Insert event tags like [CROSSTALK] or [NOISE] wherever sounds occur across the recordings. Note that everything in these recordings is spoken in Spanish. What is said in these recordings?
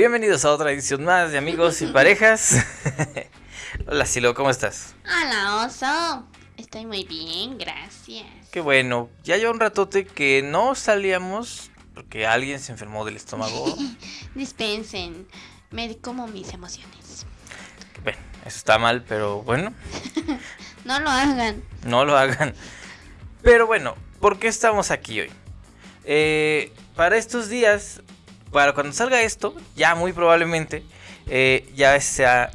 Bienvenidos a otra edición más de Amigos y Parejas. [LAUGHS] Hola Silo, ¿cómo estás? Hola, oso. Estoy muy bien, gracias. Qué bueno. Ya lleva un ratote que no salíamos porque alguien se enfermó del estómago. [LAUGHS] Dispensen, me como mis emociones. Bueno, eso está mal, pero bueno. [LAUGHS] no lo hagan. No lo hagan. Pero bueno, ¿por qué estamos aquí hoy? Eh, para estos días, para cuando salga esto, ya muy probablemente, eh, ya sea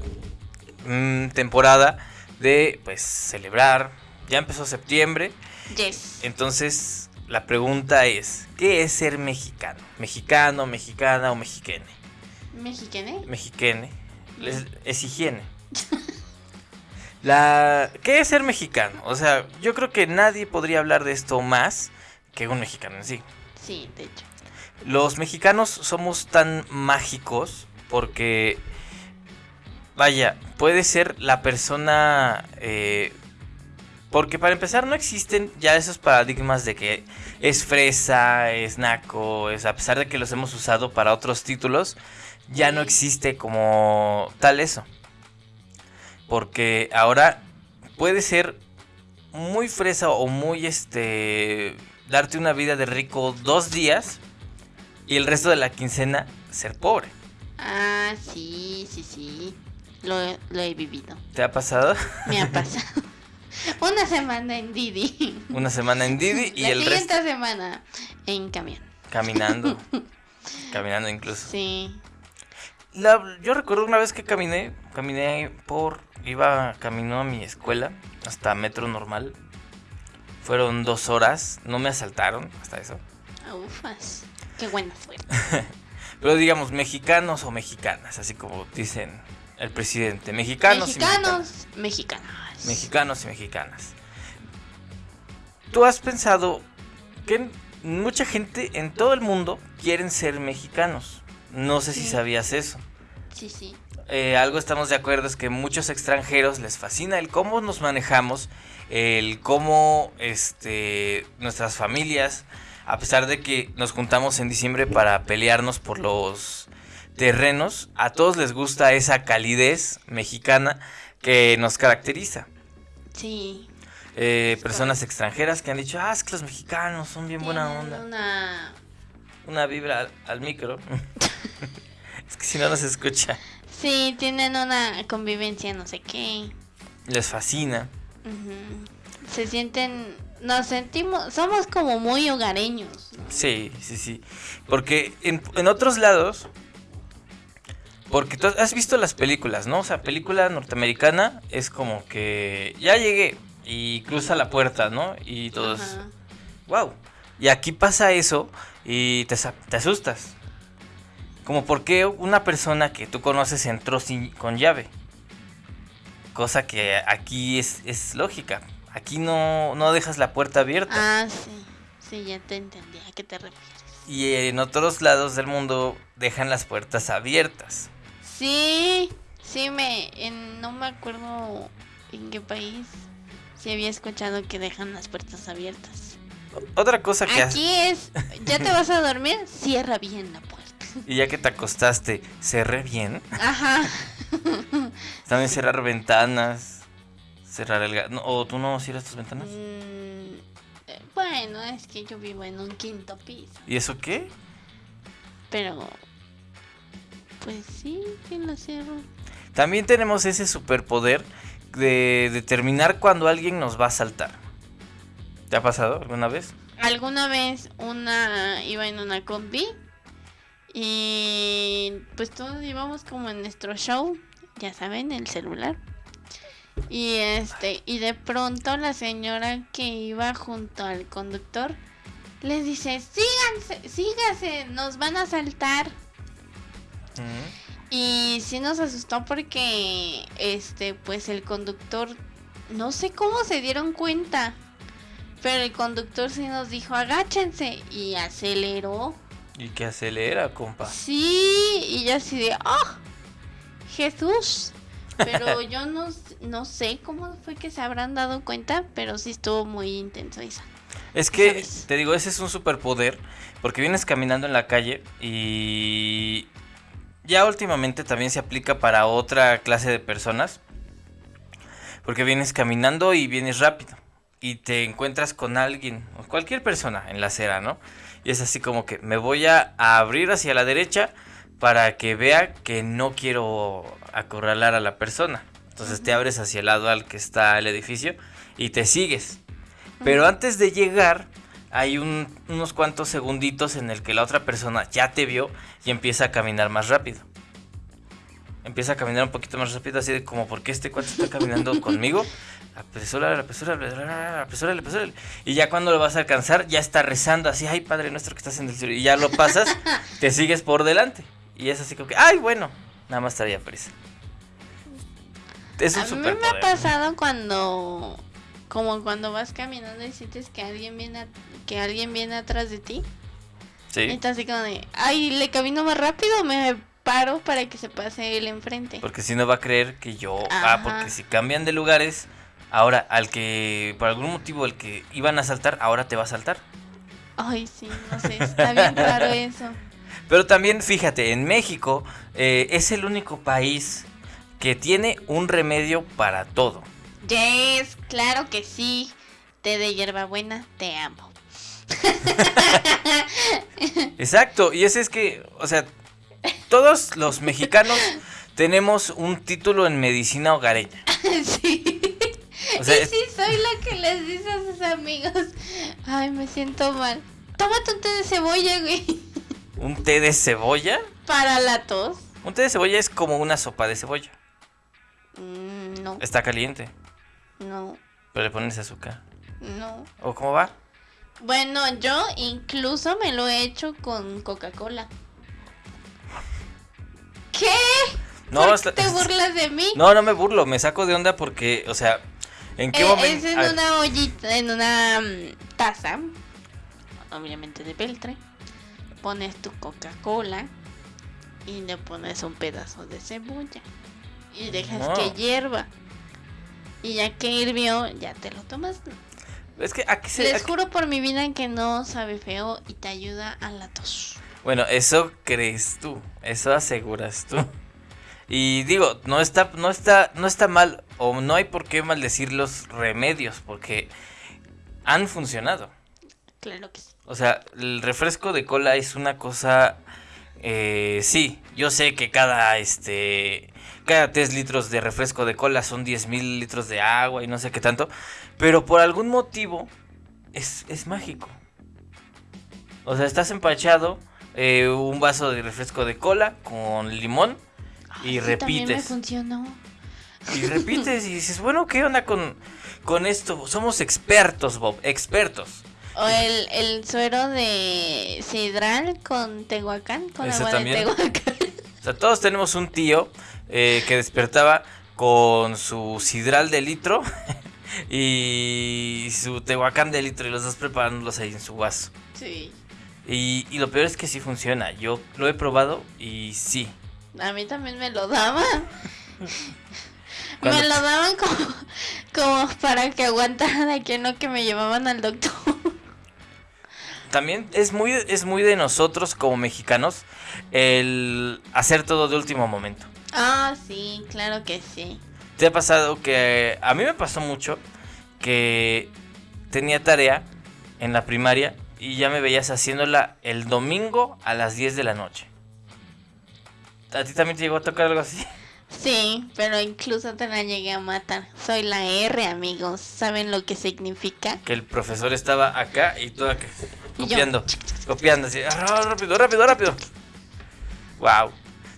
mm, temporada de pues celebrar. Ya empezó septiembre. Yes. Entonces, la pregunta es, ¿qué es ser mexicano? ¿Mexicano, mexicana o mexiquene? ¿Mexicane? Mexiquene. Es, es higiene. [LAUGHS] La, ¿Qué es ser mexicano? O sea, yo creo que nadie podría hablar de esto más que un mexicano en sí. Sí, de hecho. Los mexicanos somos tan mágicos porque, vaya, puede ser la persona... eh, porque para empezar no existen ya esos paradigmas de que es fresa, es naco, es a pesar de que los hemos usado para otros títulos, ya no existe como tal eso. Porque ahora puede ser muy fresa o muy este darte una vida de rico dos días y el resto de la quincena ser pobre. Ah, sí, sí, sí. Lo, he- lo he vivido. ¿Te ha pasado? Me ha [LAUGHS] pasado. Una semana en Didi. Una semana en Didi y La el siguiente resto semana en camión. caminando. [LAUGHS] caminando incluso. Sí. La- yo recuerdo una vez que caminé, caminé por, iba camino a mi escuela hasta metro normal. Fueron dos horas, no me asaltaron hasta eso. Ufas. Qué buena suerte. [LAUGHS] Pero digamos, mexicanos o mexicanas, así como dicen el presidente. Mexicanos, y mexicanas. Mexicanos, mexicanas. Mexicanos y mexicanas. ¿Tú has pensado que mucha gente en todo el mundo quieren ser mexicanos? No sé si sabías eso. Sí, sí. Eh, algo estamos de acuerdo es que muchos extranjeros les fascina el cómo nos manejamos, el cómo este, nuestras familias, a pesar de que nos juntamos en diciembre para pelearnos por los terrenos, a todos les gusta esa calidez mexicana que nos caracteriza. Sí. Eh, personas extranjeras que han dicho, ah, es que los mexicanos son bien buena onda. Una... Una vibra al, al micro. [LAUGHS] [LAUGHS] es que si no nos escucha. Sí, tienen una convivencia, no sé qué. Les fascina. Ujú. Se sienten, nos sentimos, somos como muy hogareños. ¿no? Sí, sí, sí. Porque en, en otros lados, porque tú has visto las películas, ¿no? O sea, película norteamericana es como que ya llegué y cruza la puerta, ¿no? Y todos, Ajá. wow. Y aquí pasa eso y te, te asustas. Como por qué una persona que tú conoces entró sin, con llave. Cosa que aquí es, es lógica. Aquí no, no dejas la puerta abierta. Ah, sí. Sí, ya te entendí. ¿A qué te refieres? Y en otros lados del mundo dejan las puertas abiertas. Sí, sí, me. En, no me acuerdo en qué país. Sí, había escuchado que dejan las puertas abiertas. Otra cosa que Aquí es. ¿Ya te vas a dormir? Cierra bien la puerta. [LAUGHS] y ya que te acostaste, cerré bien. Ajá. También cerrar ventanas, cerrar el... ga- no, ¿O tú no cierras tus ventanas? Mm, eh, bueno, es que yo vivo en un quinto piso. ¿Y eso qué? Pero. Pues sí, que lo cierro. También tenemos ese superpoder de determinar cuando alguien nos va a saltar. ¿Te ha pasado alguna vez? Alguna vez una iba en una combi y pues todos íbamos como en nuestro show, ya saben, el celular. Y este, y de pronto la señora que iba junto al conductor les dice, "Síganse, sígase, nos van a saltar." Y sí nos asustó porque este pues el conductor no sé cómo se dieron cuenta. Pero el conductor sí nos dijo, "Agáchense" y aceleró. ¿Y qué acelera, compa? Sí, y yo así de, "Oh, Jesús." Pero yo no, no sé cómo fue que se habrán dado cuenta, pero sí estuvo muy intenso esa. Es que, ¿Sabes? te digo, ese es un superpoder. Porque vienes caminando en la calle y ya últimamente también se aplica para otra clase de personas. Porque vienes caminando y vienes rápido. Y te encuentras con alguien, o cualquier persona en la acera, ¿no? Y es así como que me voy a abrir hacia la derecha para que vea que no quiero acorralar a la persona. Entonces te abres hacia el lado al que está el edificio y te sigues. Pero antes de llegar, hay unos cuantos segunditos en el que la otra persona ya te vio y empieza a caminar más rápido. Empieza a caminar un poquito más rápido, así de como, ¿por qué este cuate está caminando [LAUGHS] conmigo? Apresúrale, apresúrale, apresúrale, apresúrale. Y ya cuando lo vas a alcanzar, ya está rezando así, ay, Padre nuestro que estás en el cielo. Y ya lo pasas, [LAUGHS] te sigues por delante. Y es así como que, ay, bueno, nada más estaría prisa. Es un a mí me ha pasado cuando como cuando vas caminando y sientes que alguien viene que alguien viene atrás de ti. Sí. Y así como de, ay, le camino más rápido, me paro para que se pase él enfrente. Porque si no va a creer que yo, ah, porque si cambian de lugares, ahora al que por algún motivo el que iban a saltar, ahora te va a saltar. Ay, sí, no sé, está bien claro [LAUGHS] eso. Pero también fíjate, en México eh, es el único país que tiene un remedio para todo. Yes, claro que sí. Té de hierbabuena, te amo. [LAUGHS] Exacto, y ese es que, o sea, todos los mexicanos tenemos un título en medicina hogareña. [LAUGHS] Sí. O sea, y sí, soy la que les dice a sus amigos, ay, me siento mal. Tómate un té de cebolla, güey. ¿Un té de cebolla? Para la tos. Un té de cebolla es como una sopa de cebolla. Mm, no. Está caliente. No. Pero le pones azúcar. No. ¿O cómo va? Bueno, yo incluso me lo he hecho con Coca-Cola. ¿Qué? No, ¿Por te burlas de mí? No, no me burlo, me saco de onda porque, o sea, ¿en qué eh, momento? Es en una ollita, en una mm, taza, obviamente de peltre. Pones tu Coca-Cola y le pones un pedazo de cebolla y dejas que hierva. Y ya que hirvió, ya te lo tomas. Es que aquí se, Les juro por mi vida que no sabe feo y te ayuda a la tos. Bueno, eso crees tú, eso aseguras tú. Y digo, no está, no está, no está mal, o no hay por qué maldecir los remedios, porque han funcionado. Claro que sí. O sea, el refresco de cola es una cosa. Eh, sí, yo sé que cada este cada 3 litros de refresco de cola son 10 mil litros de agua y no sé qué tanto. Pero por algún motivo es, mágico. O sea, estás empachado, eh, un vaso de refresco de cola con limón y repites. funcionó. Y repites y dices, bueno, ¿qué onda con, con esto? Somos expertos, Bob, expertos. O el, el suero de sidral con Tehuacán, con agua de Tehuacán. O sea, todos tenemos un tío eh, que despertaba con su sidral de litro [LAUGHS] y su tehuacán de litro y los dos preparándolos ahí en su vaso. Sí. Y, lo peor es que sí funciona. Yo lo he probado y sí. A mí también me lo daban. [LAUGHS] me lo daban como, como para que aguantara de que no que me llevaban al doctor. También es muy, es muy de nosotros como mexicanos el hacer todo de último momento. Ah, sí, claro que sí. ¿Te ha pasado que a mí me pasó mucho que tenía tarea en la primaria y ya me veías haciéndola el domingo a las 10 de la noche? ¿A ti también te llegó a tocar algo así? Sí, pero incluso te la llegué a matar. Soy la R, amigos. ¿Saben lo que significa? Que el profesor estaba acá y toda copiando, copiando así, ah, rápido, rápido, rápido. Wow.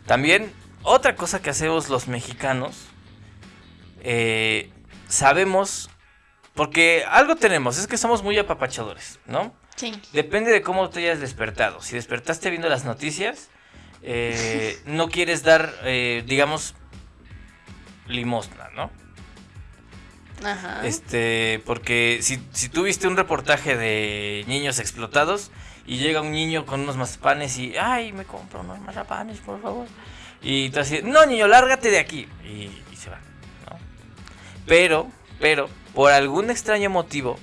También otra cosa que hacemos los mexicanos, eh, sabemos, porque algo tenemos, es que somos muy apapachadores, ¿no? Sí. Depende de cómo te hayas despertado. Si despertaste viendo las noticias, eh, no quieres dar, eh, digamos, limosna, ¿no? Este, porque si, si tú viste un reportaje de niños explotados y llega un niño con unos mazapanes y, ay, me compro unos mazapanes, por favor. Y tú así, no niño, lárgate de aquí. Y, se va, ¿no? Pero, pero, por algún extraño motivo,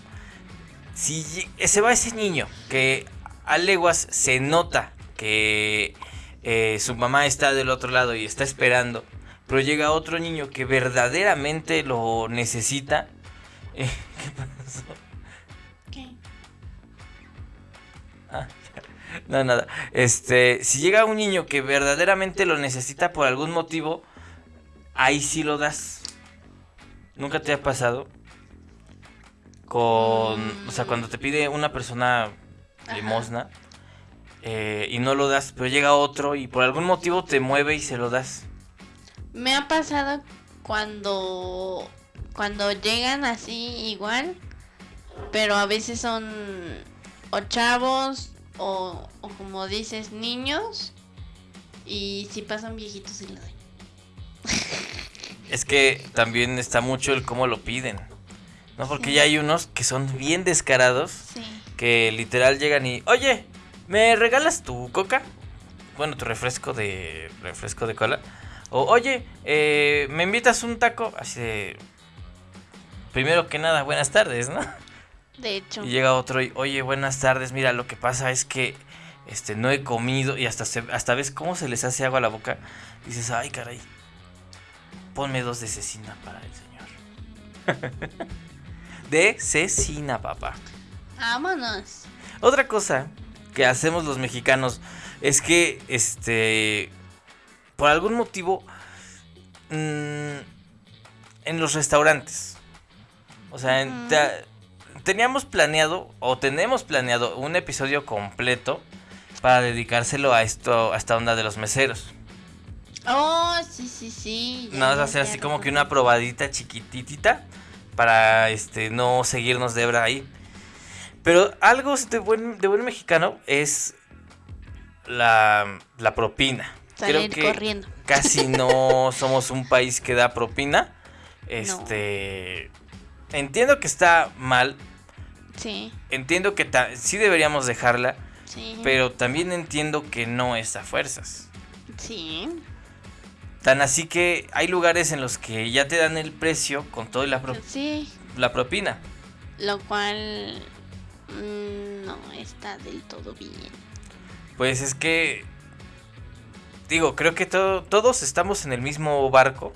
si se va ese niño que a leguas se nota que eh, su mamá está del otro lado y está esperando, pero llega otro niño que verdaderamente lo necesita. [LAUGHS] Eh, ¿Qué pasó? ¿Qué? Ah, [LAUGHS] no, nada. Este, si llega un niño que verdaderamente lo necesita por algún motivo, ahí sí lo das. ¿Nunca te ha pasado? Con, o sea, cuando te pide una persona limosna eh, y no lo das, pero llega otro y por algún motivo te mueve y se lo das. Me ha pasado cuando cuando llegan así igual, pero a veces son o chavos o, o como dices niños y si pasan viejitos sí lo doy. Es que también está mucho el cómo lo piden. ¿No? Porque Sí. ya hay unos que son bien descarados. Sí. que literal llegan y, oye, ¿me regalas tu coca? Bueno, tu refresco de refresco de cola. O, oye, eh, ¿me invitas un taco? Así de... Primero que nada, buenas tardes, ¿no? De hecho. Y llega otro y, oye, buenas tardes, mira, lo que pasa es que este, no he comido y hasta, se- hasta ves cómo se les hace agua a la boca. Dices, ay, caray, ponme dos de cecina para el señor. [LAUGHS] de cecina, papá. Vámonos. Otra cosa que hacemos los mexicanos es que, este, por algún motivo, mm, en los restaurantes, o sea, en- teníamos planeado o tenemos planeado un episodio completo para dedicárselo a esto, a esta onda de los meseros. Oh, sí, sí, sí. Nada más hacer así como que una probadita chiquititita para este no seguirnos de hebra ahí. Pero algo de buen, de buen mexicano es la, la propina. Salir Creo que corriendo. [LAUGHS] casi no somos un país que da propina. Este. Entiendo que está mal. Sí, Entiendo que sí deberíamos dejarla. sí. Pero también entiendo que no es a fuerzas. Sí. Tan así que hay lugares en los que ya te dan el precio con todo y la, pro- Sí. la propina. Lo cual mm, no está del todo bien. Pues es que. Digo, creo que to- todos estamos en el mismo barco.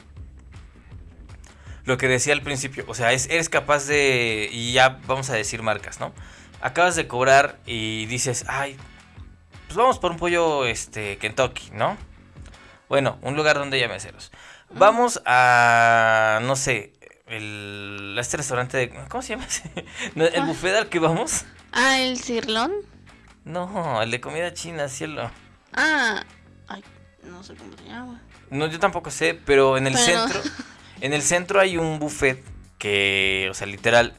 Lo que decía al principio. O sea, es- eres capaz de. Y ya vamos a decir marcas, ¿no? Acabas de cobrar y dices, ay, pues vamos por un pollo este, Kentucky, ¿no? Bueno, un lugar donde haya meseros. Vamos a. No sé. El, este restaurante de. ¿Cómo se llama ese? [LAUGHS] ¿No, ¿El ¿Cuál? buffet al que vamos? Ah, el cirlón. No, el de comida china, cielo. Ah, no sé cómo se llama. No, yo tampoco sé, pero en el Pero- centro, en el centro hay un buffet que, o sea, literal,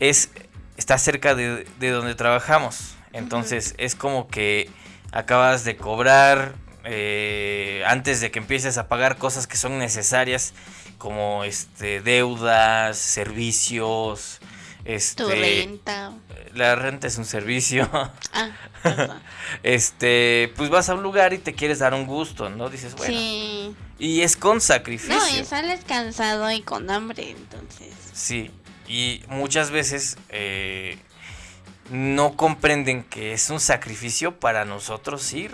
es, está cerca de, de donde trabajamos. Entonces, es como que acabas de cobrar eh, antes de que empieces a pagar cosas que son necesarias, como este deudas, servicios, Tu este, renta. la renta es un servicio. Ah, perdón. [LAUGHS] Este, pues vas a un lugar y te quieres dar un gusto, ¿no? Dices, bueno, Sí. y es con sacrificio. No, y sales cansado y con hambre, entonces. Sí, y muchas veces eh, no comprenden que es un sacrificio para nosotros ir.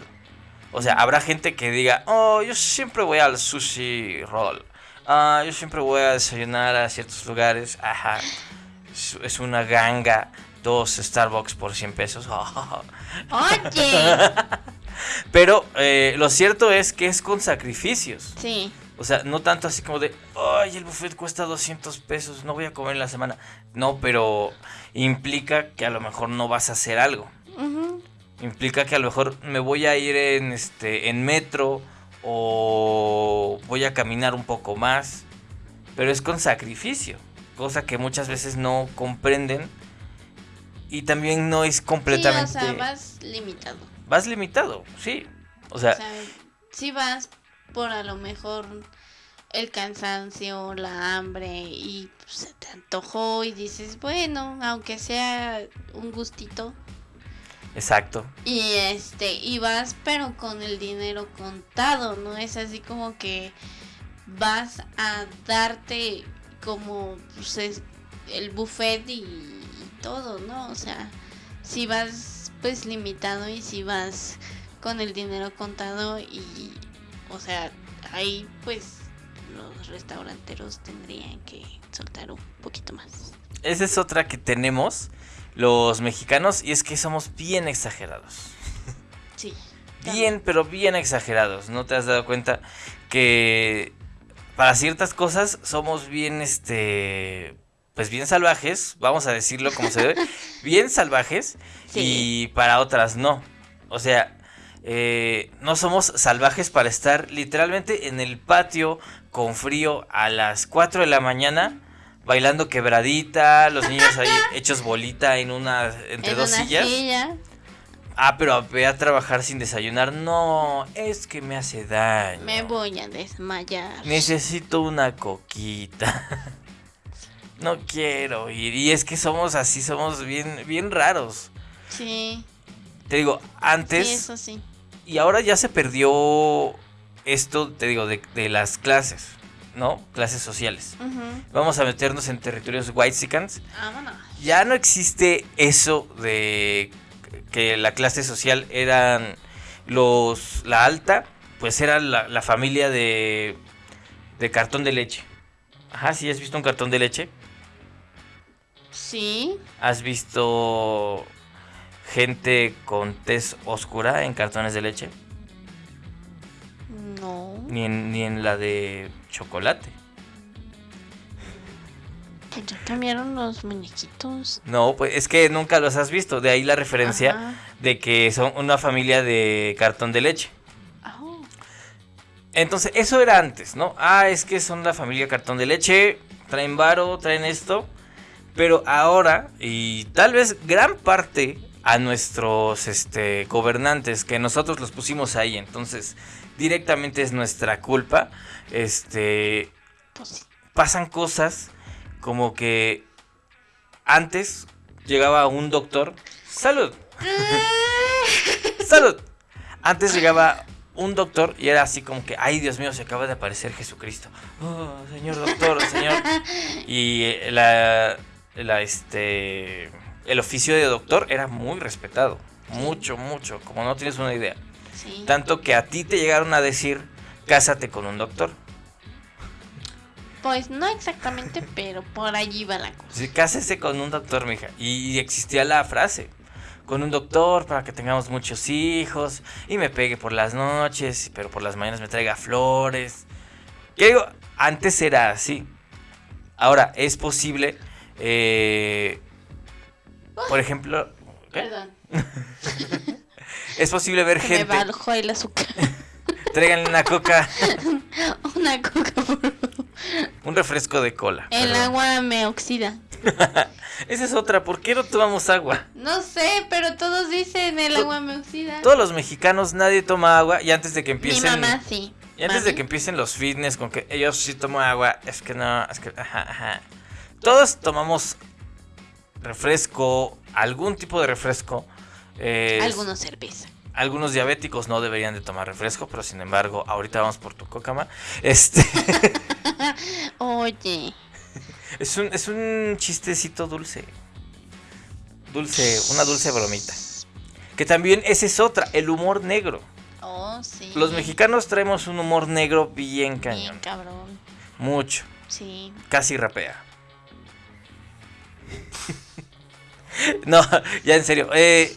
O sea, habrá gente que diga, oh, yo siempre voy al sushi roll. Ah, yo siempre voy a desayunar a ciertos lugares. Ajá. Es, una ganga. Dos Starbucks por 100 pesos. [LAUGHS] Oye. Pero eh, lo cierto es que es con sacrificios. Sí. O sea, no tanto así como de, ay, el buffet cuesta 200 pesos, no voy a comer en la semana. No, pero implica que a lo mejor no vas a hacer algo. Implica que a lo mejor me voy a ir en, este, en metro o voy a caminar un poco más. Pero es con sacrificio, cosa que muchas veces no comprenden. Y también no es completamente... Sí, o sea, vas limitado. vas limitado, sí. O sea, O sea, si vas por a lo mejor el cansancio, la hambre y pues, se te antojó y dices, bueno, aunque sea un gustito. exacto. Y este, y vas pero con el dinero contado, no es así como que vas a darte como pues, es el buffet y, y todo, ¿no? O sea, si vas pues limitado y si vas con el dinero contado y, o sea, ahí pues los restauranteros tendrían que soltar un poquito más. Esa es otra que tenemos los mexicanos y es que somos bien exagerados. Sí. Bien, pero bien exagerados. ¿No te has dado cuenta que para ciertas cosas somos bien, este, pues bien salvajes, vamos a decirlo como se debe, [LAUGHS] bien salvajes y para otras no. O sea, eh, no somos salvajes para estar literalmente en el patio con frío a las 4 de la mañana bailando quebradita, los niños ahí [LAUGHS] hechos bolita en una entre dos sillas. Ah, pero voy a trabajar sin desayunar. No, es que me hace daño. Me voy a desmayar. Necesito una coquita. [LAUGHS] no quiero ir. Y es que somos así, somos bien, bien raros. Sí. Te digo, antes. Sí, eso sí. Y ahora ya se perdió esto, te digo, de, las clases, ¿no? Clases sociales. Vamos a meternos en territorios whitesicans. Vámonos. Ya no existe eso de que la clase social eran los la alta, pues era la, familia de de cartón de leche. Ajá, ¿sí has visto un cartón de leche? Sí. ¿Has visto gente con tez oscura en cartones de leche? No. Ni en, ni en la de chocolate. Ya cambiaron los muñequitos. No, pues es que nunca los has visto. De ahí la referencia de que son una familia de cartón de leche. Oh. Entonces, eso era antes, ¿no? Ah, es que son la familia cartón de leche, traen varo, traen esto. Pero ahora, y tal vez gran parte a nuestros este, gobernantes, que nosotros los pusimos ahí, entonces directamente es nuestra culpa, este, pues pasan cosas como que antes llegaba un doctor, salud, [LAUGHS] salud, antes llegaba un doctor y era así como que, ay Dios mío, se acaba de aparecer Jesucristo, oh, señor doctor, señor, y eh, la, la, este el oficio de doctor era muy respetado. Mucho, mucho, como no tienes una idea. Tanto que a ti te llegaron a decir, cásate con un doctor. Pues no exactamente, pero por allí va la cosa. Sí, cásese con un doctor, mija. Y existía la frase, con un doctor para que tengamos muchos hijos y me pegue por las noches, pero por las mañanas me traiga flores. ¿Qué digo? Antes era así. Ahora, es posible eh, por ejemplo. Perdón. [LAUGHS] es posible ver gente. Me bajó el azúcar. Traigan una coca. [LAUGHS] una coca, por favor. Un refresco de cola. El agua me oxida. [LAUGHS] Esa es otra. ¿Por qué no tomamos agua? No sé, pero todos dicen el agua me oxida. Todos los mexicanos, nadie toma agua. Y antes de que empiecen. Mi mamá sí. Y antes de que empiecen los fitness con que ellos sí toman agua, es que no, es que. Ajá, ajá. Todos tomamos refresco, algún tipo de refresco. algunos cerveza. Algunos diabéticos no deberían de tomar refresco, pero sin embargo, ahorita vamos por tu cocama. Este. [LAUGHS] Oye. Es un, es un chistecito dulce. Dulce, una dulce bromita. Que también esa es otra, el humor negro. Oh, sí. Los mexicanos traemos un humor negro bien cañón. Bien cabrón. Mucho. Sí. Casi rapea. [LAUGHS] no, ya en serio. Eh,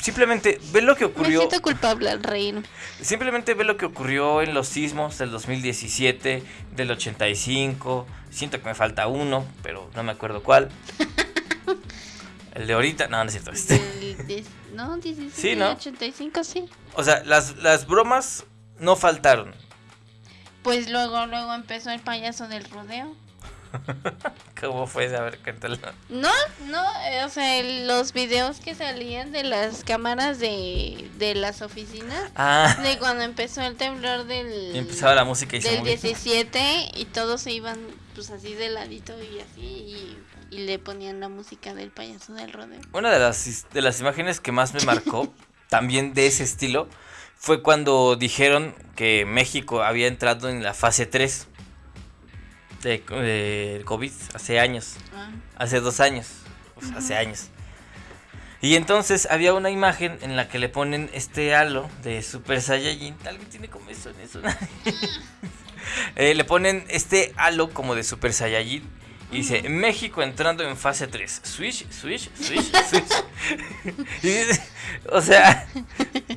simplemente ve lo que ocurrió. Me siento culpable al reír. Simplemente ve lo que ocurrió en los sismos del 2017, del 85. Siento que me falta uno, pero no me acuerdo cuál. [LAUGHS] El de ahorita, no, no es cierto. Este. no, 17, sí, ¿no? 85, sí. O sea, las, las bromas no faltaron. Pues luego, luego empezó el payaso del rodeo. [LAUGHS] ¿Cómo fue? A ver, cuéntalo. No, no, eh, o sea, los videos que salían de las cámaras de, de las oficinas, ah. de cuando empezó el temblor del... Y empezaba la música y Del 17 y todos se iban pues así de ladito y así y, y, le ponían la música del payaso del rodeo. Una de las, de las imágenes que más me marcó, [LAUGHS] también de ese estilo, fue cuando dijeron que México había entrado en la fase 3 de, COVID hace años. Ah. Hace dos años. hace años. Y entonces había una imagen en la que le ponen este halo de Super Saiyajin. ¿Alguien tiene comezón eso? [LAUGHS] Eh, le ponen este halo como de Super Saiyajin. Y dice, México entrando en fase 3. Switch, switch, switch, [LAUGHS] switch. [LAUGHS] Y dice, o sea,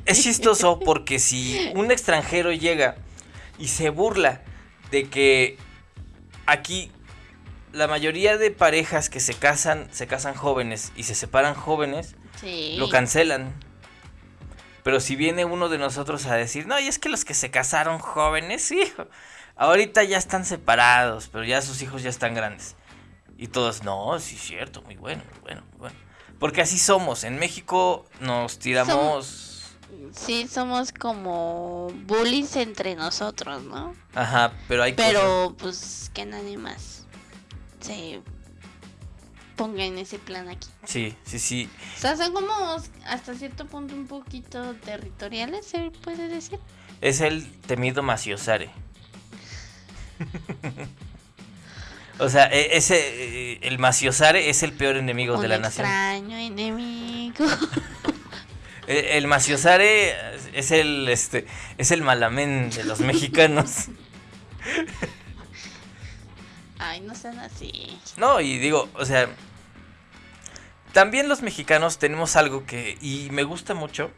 es chistoso porque si un extranjero llega y se burla de que aquí la mayoría de parejas que se casan, se casan jóvenes y se separan jóvenes, Sí. lo cancelan. Pero si viene uno de nosotros a decir, no, y es que los que se casaron jóvenes, hijo, ahorita ya están separados, pero ya sus hijos ya están grandes. Y todos, no, sí es cierto, muy bueno, muy bueno, muy bueno. Porque así somos, en México nos tiramos... Sí, somos como bullies entre nosotros, ¿no? Ajá, pero hay cosas- Pero pues que nadie más se ponga en ese plan aquí. Sí, sí, sí. O sea, son como hasta cierto punto un poquito territoriales, se puede decir. Es el temido Maciosare. o sea, e- ese, eh, el Maciosare es el peor enemigo de la nación. extraño enemigo. [LAUGHS] El, el Maciosare es el, este, es el malamén de los [LAUGHS] mexicanos. Ay, no sean así. No, y digo, o sea, también los mexicanos tenemos algo que, y me gusta mucho,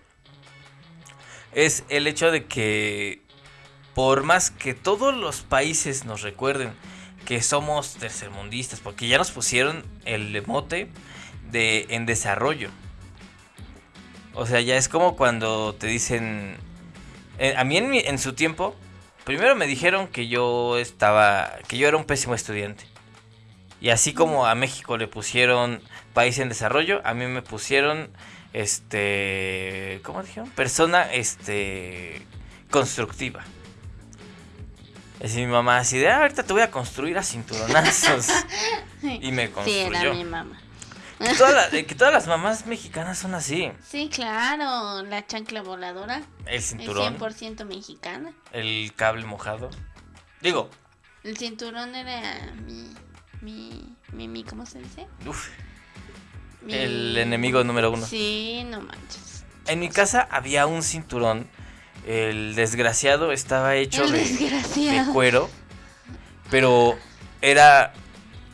es el hecho de que por más que todos los países nos recuerden que somos tercermundistas, porque ya nos pusieron el mote de en desarrollo. O sea, ya es como cuando te dicen, eh, a mí en, mi- en su tiempo, primero me dijeron que yo estaba, que yo era un pésimo estudiante. Y así como a México le pusieron país en desarrollo, a mí me pusieron este, ¿cómo dijeron? Persona este constructiva. Es mi mamá así de, ah, ahorita te voy a construir a cinturonazos. [LAUGHS] y me Sí, era construyó. mi mamá. Que, [LAUGHS] toda la- que todas las mamás mexicanas son así. Sí, claro, la chancla voladora El cinturón, 100% mexicana. el cable mojado. Digo, El cinturón era mi, mi, mi, mi, ¿cómo se dice? uf, Mi- el enemigo número uno. Sí, no manches. En mi casa había un cinturón. El desgraciado estaba hecho El de, de desgraciado. cuero. Pero era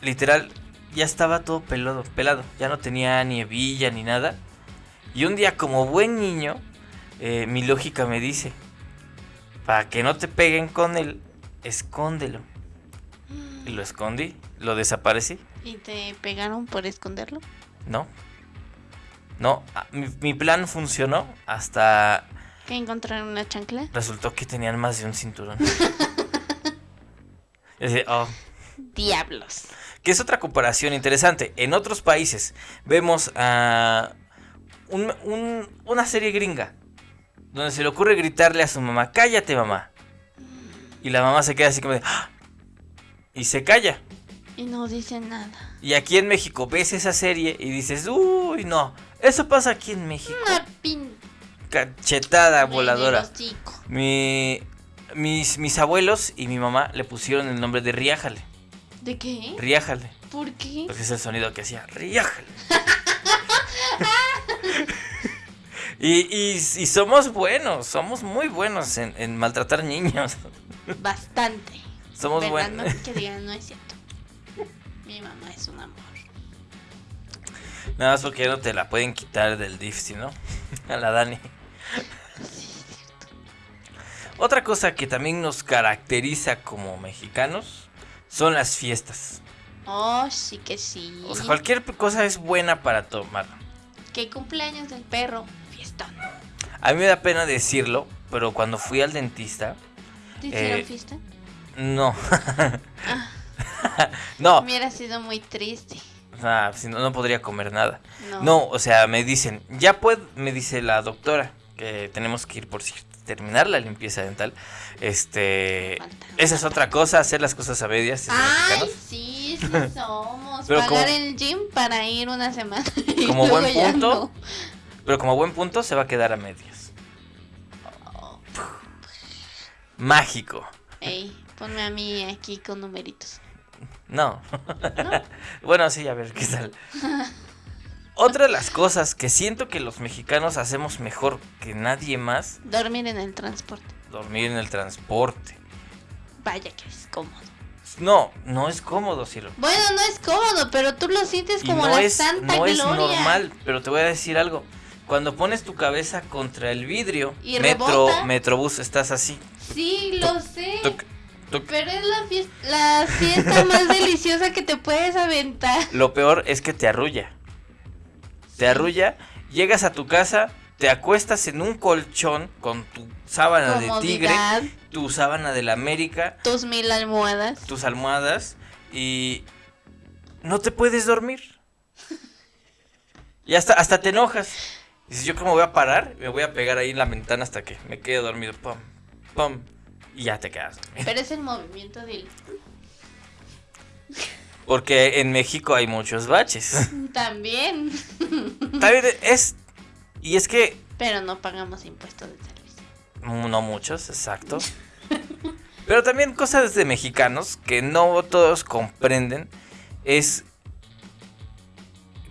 literal, ya estaba todo pelado, pelado. Ya no tenía ni hebilla ni nada. Y un día, como buen niño, eh, mi lógica me dice: Para que no te peguen con él, escóndelo. Y lo escondí, lo desaparecí. ¿Y te pegaron por esconderlo? No. No, mi, mi plan funcionó hasta ¿Que encontraron una chancla? resultó que tenían más de un cinturón. [LAUGHS] Y así, oh, Diablos. Que es otra comparación interesante. En otros países vemos a un- un- una serie gringa donde se le ocurre gritarle a su mamá, cállate mamá. Y la mamá se queda así como de, "Ah", y se calla. Y no dicen nada. Y aquí en México ves esa serie y dices, uy, no, eso pasa aquí en México. Una pin... Cachetada voladora. Mi, mis, mis abuelos y mi mamá le pusieron el nombre de Riájale. ¿De qué? Riájale. ¿Por qué? Porque es el sonido que hacía. Riájale. [LAUGHS] y, y, y somos buenos, somos muy buenos en, en maltratar niños. Bastante. Somos buenos. No, que digan, no es cierto. Mi mamá es un amor. Nada más porque no te la pueden quitar del DIF, ¿sí, no? [LAUGHS] A la Dani. Otra cosa que también nos caracteriza como mexicanos son las fiestas. Oh, sí que sí. O sea, cualquier cosa es buena para tomar. Que cumpleaños del perro. Fiestón. A mí me da pena decirlo, pero cuando fui al dentista, ¿Te hicieron Eh, fiesta? no. Ah, [LAUGHS] no, hubiera sido muy triste. ah, si no, no podría comer nada. No. No, o sea, me dicen, ya puedo, me dice la doctora, que tenemos que ir por cierto, terminar la limpieza dental. Este, Falta. esa es otra cosa, hacer las cosas a medias. siendo Ay, sí, sí [LAUGHS] somos. Pero Pagar como- el gym para ir una semana. [LAUGHS] y Como luego buen punto. no. Pero como buen punto, se va a quedar a medias. Oh, Mágico. Ey, ponme a mí aquí con numeritos. No. [LAUGHS] bueno, sí, a ver qué tal. Otra de las cosas que siento que los mexicanos hacemos mejor que nadie más, Dormir en el transporte. dormir en el transporte. Vaya que es cómodo. No, no es cómodo, cielo. Bueno, no es cómodo, pero tú lo sientes como no la es, santa no es gloria. normal, pero te voy a decir algo. Cuando pones tu cabeza contra el vidrio, Y metro, rebota. metrobús, estás así. Sí, lo sé. tuc, tuc. Pero es la fiesta, la fiesta más [LAUGHS] deliciosa que te puedes aventar. Lo peor es que te arrulla. Te arrulla, llegas a tu casa, te acuestas en un colchón con tu sábana de tigre, tu sábana de la América, tus mil almohadas. tus almohadas y no te puedes dormir. Y hasta, hasta te enojas. Dices, yo cómo voy a parar, me voy a pegar ahí en la ventana hasta que me quede dormido. Pum, pum, y ya te quedas. Pero es el movimiento del... Porque en México hay muchos baches. [LAUGHS] También. También es... Y es que Pero no pagamos impuestos de servicio. No muchos, exacto. [LAUGHS] Pero también cosas de mexicanos que no todos comprenden es...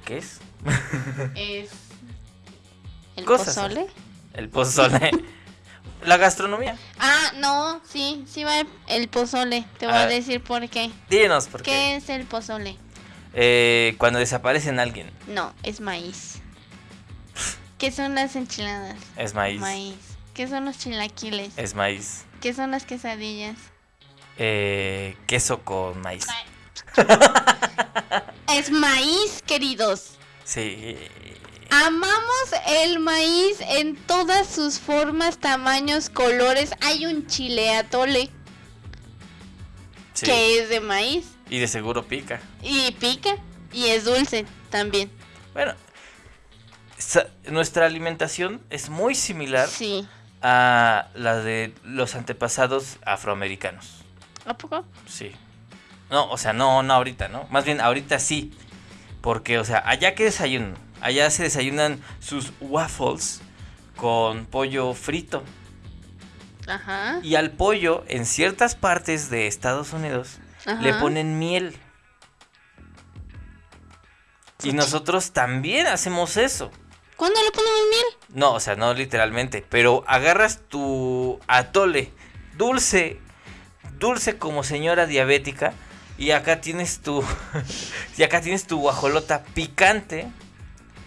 ¿Qué es? Es... [LAUGHS] El Cosas. pozole. El pozole. La gastronomía. Ah, no, sí, sí va el pozole. Te voy Ah. a decir por qué. Dinos por ¿Qué qué. es el pozole? Eh, cuando desaparecen alguien, No, es maíz. ¿Qué son las enchiladas? es maíz. Maíz. ¿Qué son los chilaquiles? Es maíz. ¿Qué son las quesadillas? Eh, queso con maíz. [LAUGHS] Es maíz, queridos. Sí. Amamos el maíz en todas sus formas, tamaños, colores. Hay un chile atole sí. que es de maíz Y de seguro pica. y pica y es dulce también. Bueno, nuestra alimentación es muy similar Sí. a la de los antepasados afroamericanos. ¿A poco? Sí. No, o sea, no, no ahorita, ¿no? Más bien ahorita sí. Porque, o sea, allá que desayunan. Allá se desayunan sus waffles con pollo frito. Ajá. Y al pollo, en ciertas partes de Estados Unidos, le ponen miel. Y nosotros también hacemos eso. ¿Cuándo le ponemos miel? No, o sea, no literalmente, pero agarras tu atole dulce, dulce como señora diabética, y acá tienes tu, [LAUGHS] y acá tienes tu guajolota picante,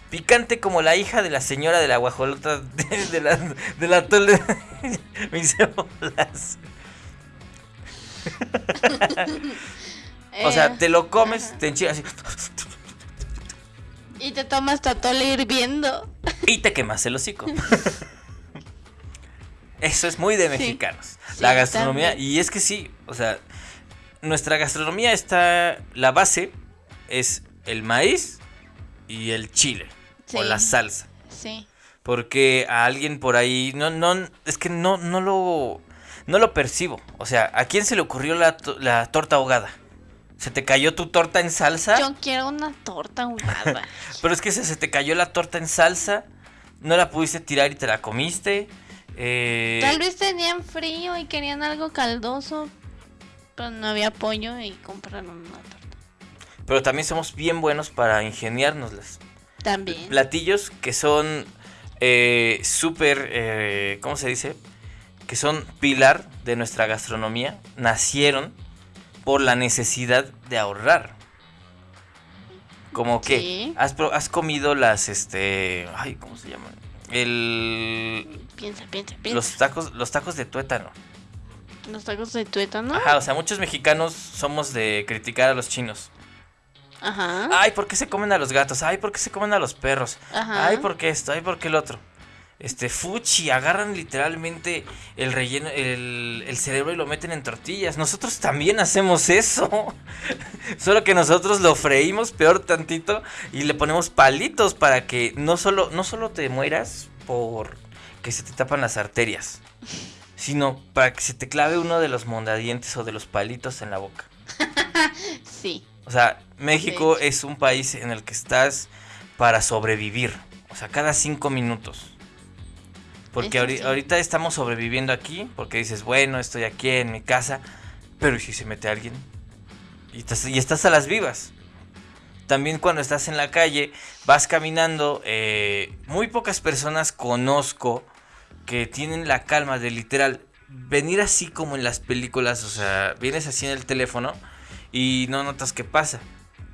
picante como la hija de la señora de la guajolota de, de la, del atole. [LAUGHS] Me hice bolas. O sea, Eh, te lo comes, ajá. te enchilas así, Y te tomas tu atole hirviendo. y te quemas el hocico. Eso es muy de mexicanos. Sí, la gastronomía. también. Y es que sí, o sea, nuestra gastronomía está. La base es el maíz y el chile. O la salsa. Sí. Porque a alguien por ahí. No, no. Es que no, no lo. No lo percibo. O sea, ¿a quién se le ocurrió la, to- la torta ahogada? ¿Se te cayó tu torta en salsa? Yo quiero una torta ahogada. [LAUGHS] Pero es que se, se te cayó la torta en salsa, no la pudiste tirar y te la comiste. eh, Tal vez tenían frío y querían algo caldoso. Pero no había pollo y compraron una torta. Pero también somos bien buenos para ingeniárnoslas. También. Platillos que son eh, súper, eh, ¿cómo se dice? Que son pilar de nuestra gastronomía. Nacieron por la necesidad de ahorrar. Como que Sí. has, has comido las, este, ay, ¿cómo se llaman? El, Piensa, piensa, piensa. los tacos, los tacos de tuétano. Los tacos de tuétano. Ajá, o sea, muchos mexicanos somos de criticar a los chinos. Ajá. Ay, ¿por qué se comen a los gatos? Ay, ¿por qué se comen a los perros? Ajá. Ay, ¿por qué esto? Ay, ¿por qué el otro? Este, fuchi, agarran literalmente el relleno, el, el cerebro y lo meten en tortillas. Nosotros también hacemos eso. [LAUGHS] Solo que nosotros lo freímos peor tantito y le ponemos palitos para que no solo, no solo te mueras por que se te tapan las arterias, sino para que se te clave uno de los mondadientes o de los palitos en la boca. [LAUGHS] Sí. O sea, México es un país en el que estás para sobrevivir. O sea, cada cinco minutos. Porque sí. ahorita estamos sobreviviendo aquí, porque dices, bueno, estoy aquí en mi casa, pero ¿y si se mete alguien? Y estás, y estás a las vivas. también cuando estás en la calle, vas caminando, eh, muy pocas personas conozco que tienen la calma de literal venir así como en las películas, o sea, vienes así en el teléfono y no notas qué pasa.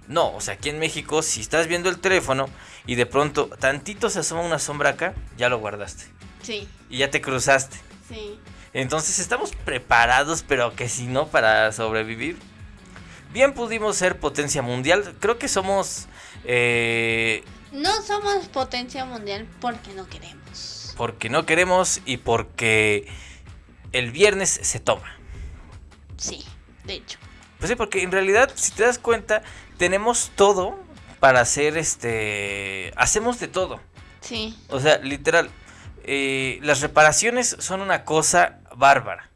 No, o sea, aquí en México, si estás viendo el teléfono y de pronto tantito se asoma una sombra acá, ya lo guardaste. Sí. Y ya te cruzaste. Sí. Entonces estamos preparados, pero que si no, para sobrevivir. Bien pudimos ser potencia mundial. Creo que somos... Eh, no somos potencia mundial porque no queremos. Porque no queremos y porque el viernes se toma. Sí, de hecho. Pues sí, porque en realidad, si te das cuenta, tenemos todo para hacer este... Hacemos de todo. Sí. O sea, literal, eh, las reparaciones son una cosa bárbara.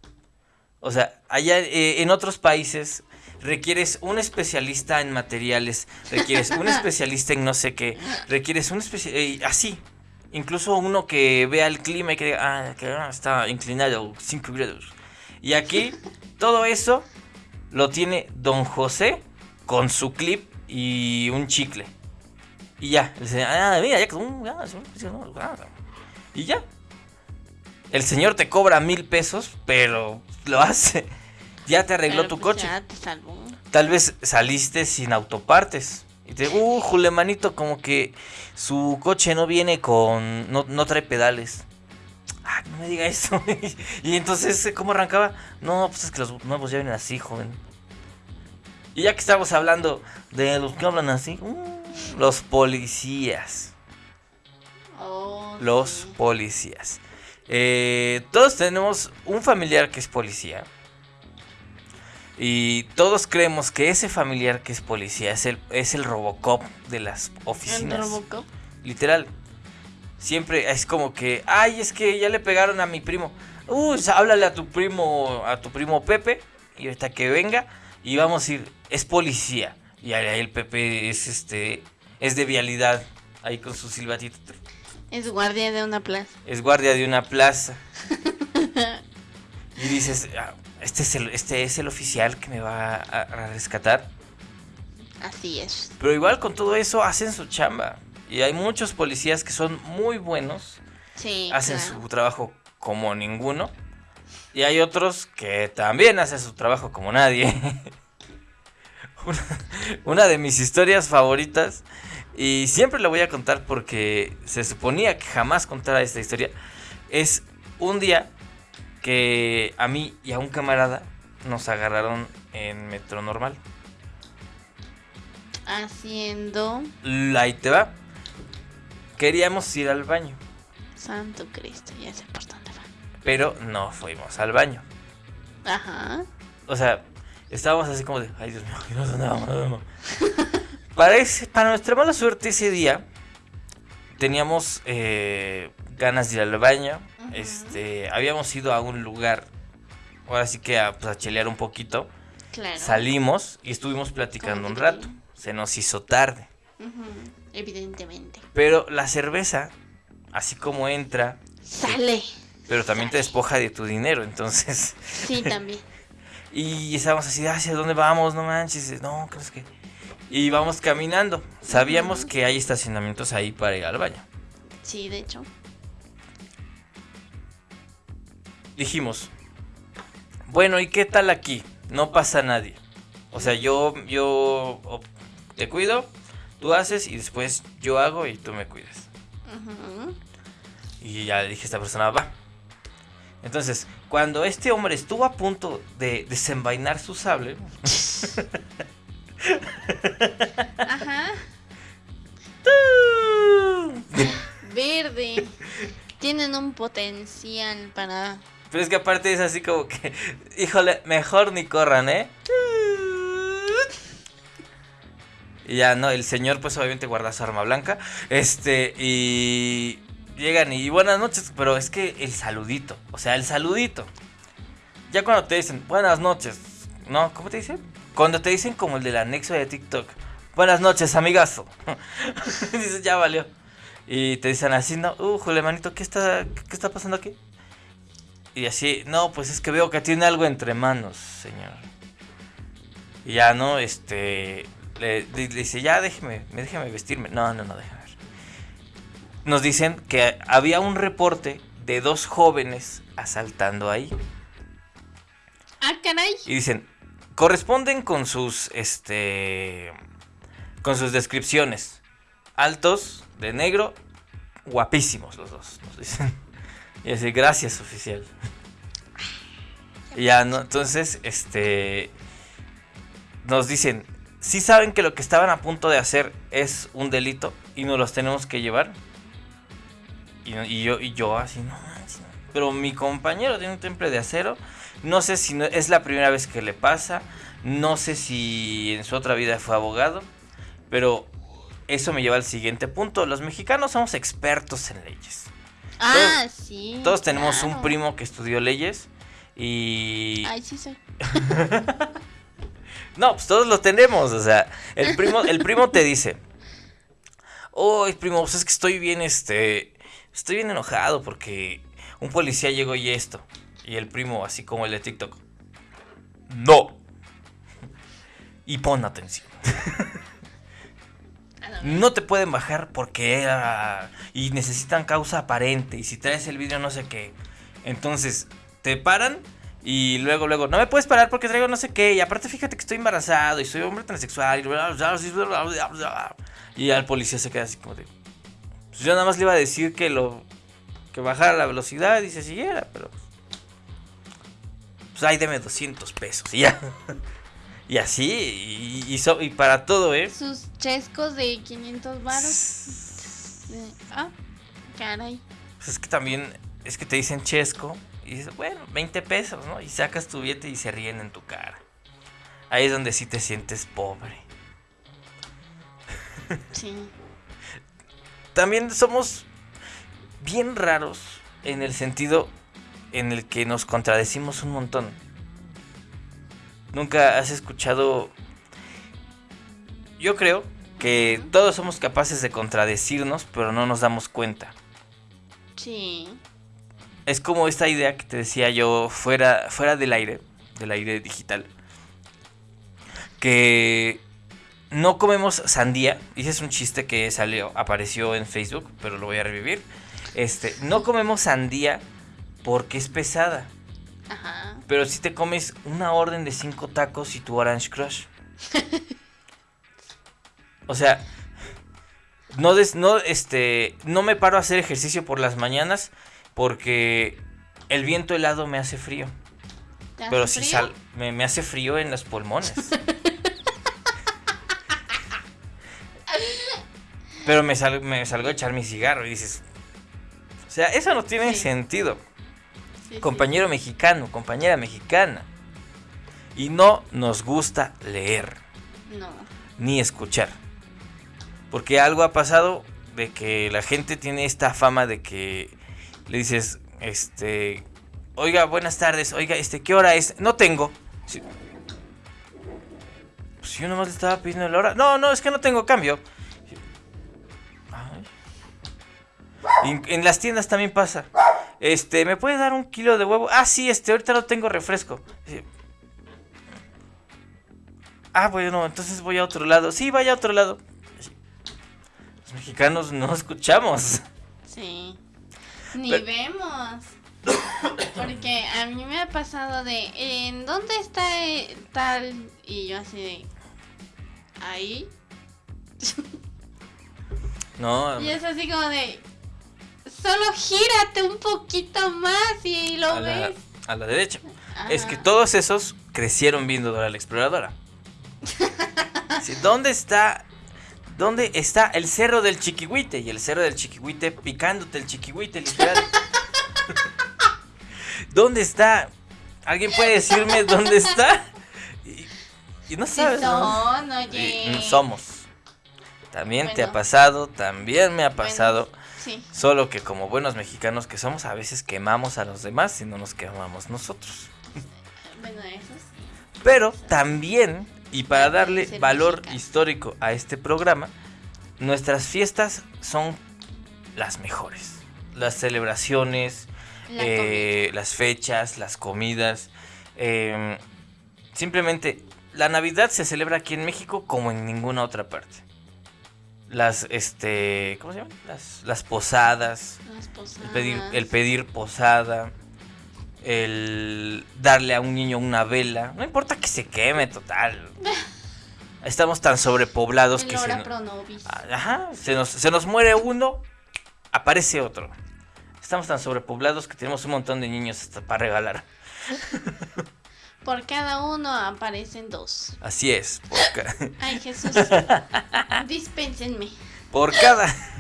O sea, allá eh, en otros países requieres un especialista en materiales, requieres un [LAUGHS] especialista en no sé qué, requieres un especialista, así, incluso uno que vea el clima y que diga, ah, que está inclinado 5 grados. Y aquí, todo eso lo tiene don José con su clip y un chicle. Y ya, ah, mira, ya, y ya. El señor te cobra mil pesos, pero lo hace. [LAUGHS] Ya te arregló tu pues coche. Ya te salvó. Tal vez saliste sin autopartes. Y te uh, Julemanito, como que su coche no viene con. No, no trae pedales. Ah, no me diga eso. [LAUGHS] y entonces, ¿cómo arrancaba? No, pues es que los nuevos ya vienen así, joven. Y ya que estamos hablando de los que hablan así, uh, los policías. Oh, Los sí. policías. Eh, todos tenemos un familiar que es policía. Y todos creemos que ese familiar que es policía es el, es el Robocop de las ¿En oficinas. Robocop? Literal. Siempre es como que, ay, es que ya le pegaron a mi primo. Uy, háblale a tu primo, a tu primo Pepe. Y ahorita que venga. Y vamos a ir, es policía. Y ahí el Pepe es este, es de vialidad. Ahí con su silbatito. Es guardia de una plaza. Es guardia de una plaza. [LAUGHS] y dices, "Ah, este es, el, este es el oficial que me va a, a rescatar. Así es. Pero igual con todo eso hacen su chamba. Y hay muchos policías que son muy buenos. Sí. hacen claro. su trabajo como ninguno. Y hay otros que también hacen su trabajo como nadie. [LAUGHS] una, de mis historias favoritas. Y siempre la voy a contar porque se suponía que jamás contara esta historia. Es un día que a mí y a un camarada nos agarraron en metro normal. Haciendo Ahí te va. Queríamos ir al baño, Santo Cristo, ya sé por dónde va. pero no fuimos al baño. Ajá. O sea, estábamos así como de, ay Dios mío, no, ¿dónde vamos? ¿Dónde vamos?". para, ese- para nuestra mala suerte ese día, teníamos eh, ganas de ir al baño. Este, habíamos ido a un lugar, ahora sí que a, pues, a chelear un poquito. Claro. Salimos y estuvimos platicando un rato. Se nos hizo tarde. Evidentemente. Pero la cerveza, así como entra, Sale. pero también te despoja de tu dinero, entonces... Sí, también. Y estábamos así, ¿hacia dónde vamos? No manches, no, ¿crees que...? Y vamos caminando. Sabíamos que hay estacionamientos ahí para ir al baño. Sí, de hecho. Dijimos, bueno, ¿y qué tal aquí? No pasa nadie. O sea, yo, yo te cuido, tú haces y después yo hago y tú me cuidas. Y ya le dije a esta persona, va. Entonces, cuando este hombre estuvo a punto de desenvainar su sable, Ajá. Verde. Tienen un potencial para. Pero es que aparte es así como que, híjole, mejor ni corran, ¿eh? Y ya, no, el señor pues obviamente guarda su arma blanca. Este, y llegan y buenas noches, pero es que el saludito, o sea, el saludito. Ya cuando te dicen buenas noches, ¿no? ¿Cómo te dicen? Cuando te dicen como el del anexo de TikTok. Buenas noches, amigazo. [LAUGHS] Dices, ya valió. Y te dicen así, no, uh, Julemanito, ¿qué está, ¿qué está pasando aquí? Y así, no, pues es que veo que tiene algo entre manos, señor. Y ya, ¿no? Este, Le, dice, ya déjeme, déjeme vestirme. No, no, no, déjame. Nos dicen que había un reporte de dos jóvenes asaltando ahí. Ah, caray. Y dicen, corresponden con sus, este, con sus descripciones. Altos, de negro, guapísimos los dos, nos dicen. Y así, gracias, oficial. Ya, ¿no? Entonces, este, nos dicen, si saben que lo que estaban a punto de hacer es un delito y nos los tenemos que llevar. Y, y yo, y yo así, no manches. Pero mi compañero tiene un temple de acero. No sé si no- es la primera vez que le pasa. No sé si en su otra vida fue abogado. Pero eso me lleva al siguiente punto. Los mexicanos somos expertos en leyes. Ah, sí. Todos tenemos un primo que estudió leyes. Y... Ay, sí soy. [LAUGHS] No, pues todos lo tenemos, o sea, el primo, el primo te dice, oh, primo, pues es que estoy bien, este, estoy bien enojado porque un policía llegó y esto. Y el primo, así como el de TikTok, no. Y pon atención. Ah, no, te pueden bajar porque y necesitan causa aparente y si traes el vidrio no sé qué. Entonces, te paran y luego luego no me puedes parar porque traigo no sé qué y aparte fíjate que estoy embarazado y soy hombre transexual y bla, bla, bla, bla, bla, bla. y al policía se queda así como de pues yo nada más le iba a decir que lo que bajara la velocidad y se siguiera, pero pues ahí deme 200 pesos y ya. [LAUGHS] Y así, y, y so- y para todo, ¿eh? Sus chescos de 500 varos. Ah, caray. Pues es que también, es que te dicen chesco y dices, bueno, 20 pesos, ¿no? Y sacas tu billete y se ríen en tu cara. Ahí es donde sí te sientes pobre. Sí. También somos bien raros en el sentido en el que nos contradecimos un montón. Nunca has escuchado... Yo creo que todos somos capaces de contradecirnos, pero no nos damos cuenta. Sí. Es como esta idea que te decía yo fuera, fuera del aire, del aire digital. Que no comemos sandía. Ese es un chiste que salió, apareció en Facebook, pero lo voy a revivir. Este, no comemos sandía porque es pesada. Ajá. Pero si te comes una orden de cinco tacos y tu Orange Crush. [LAUGHS] O sea, no, des- no, este, no me paro a hacer ejercicio por las mañanas porque el viento helado me hace frío. ¿Te hace Pero si sal, me, me hace frío en los pulmones. [LAUGHS] Pero me, sal- me salgo a echar mi cigarro y dices, o sea, eso no tiene Sí. sentido Sí, sí. compañero mexicano, compañera mexicana. Y no nos gusta leer No. ni escuchar. Porque algo ha pasado de que la gente tiene esta fama de que le dices, este, oiga, buenas tardes, oiga, este, ¿qué hora es? No tengo. Sí. Pues yo nomás le estaba pidiendo la hora. No, no, es que no tengo cambio. En- en las tiendas también pasa. Este, ¿me puede dar un kilo de huevo? Ah, sí, este, ahorita no tengo refresco. Ah, bueno, entonces voy a otro lado. Sí, vaya a otro lado. Los mexicanos no escuchamos. Sí. Ni Pero- vemos. Porque a mí me ha pasado de, ¿en dónde está eh, tal? Y yo así de, ahí. No, [LAUGHS] Y es así como de, solo gírate un poquito más y lo a la, ves. a la derecha. Es que todos esos crecieron viendo Dora la Exploradora. [LAUGHS] Sí, ¿Dónde está? ¿Dónde está el cerro del Chiquihuite? Y el cerro del Chiquihuite picándote el Chiquihuite, literal. [LAUGHS] ¿Dónde está? ¿Alguien puede decirme dónde está? Y, y no Sí sabes. ¿no? son, Y- oye. mm, somos. También te ha pasado, también me ha Bueno, pasado. Sí. Solo que como buenos mexicanos que somos, a veces quemamos a los demás y no nos quemamos nosotros. Bueno, eso sí. Pero también, y para darle valor mexicano. histórico a este programa, nuestras fiestas son las mejores. Las celebraciones, La eh, las fechas, las comidas. eh, simplemente la Navidad se celebra aquí en México como en ninguna otra parte. Las, este, ¿cómo se llama? Las, las posadas, Las posadas. el pedir, el pedir posada, el darle a un niño una vela, no importa que se queme, total. [LAUGHS] Estamos tan sobrepoblados El que se, hora no- pro nobis. Ajá, se nos, se nos muere uno, aparece otro. Estamos tan sobrepoblados que tenemos un montón de niños hasta para regalar. [LAUGHS] Por cada uno aparecen dos. Así es, por, ca- [LAUGHS] Ay, Jesús. [LAUGHS] Dispénsenme. por cada... [LAUGHS]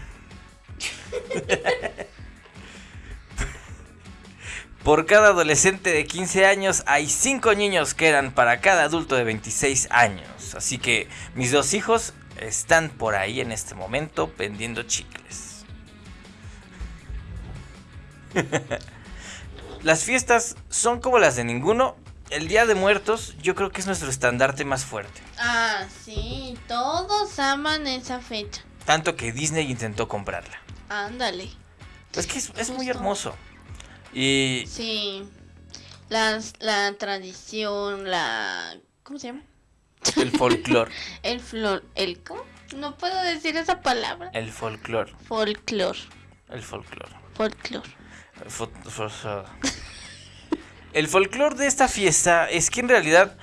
Por cada adolescente de 15 años hay 5 niños que eran para cada adulto de 26 años. Así que mis dos hijos están por ahí en este momento vendiendo chicles. Las fiestas son como las de ninguno. El Día de Muertos yo creo que es nuestro estandarte más fuerte. Ah, sí. Todos aman esa fecha. Tanto que Disney intentó comprarla. Ándale. Es que es, es muy hermoso. Y Sí. Las, la tradición, la... ¿Cómo se llama? el folclore. [LAUGHS] El flor... ¿El cómo? No puedo decir esa palabra. El folclore. Folclor. El folclore. Folclor. El fo- fo- El folclore de esta fiesta es que en realidad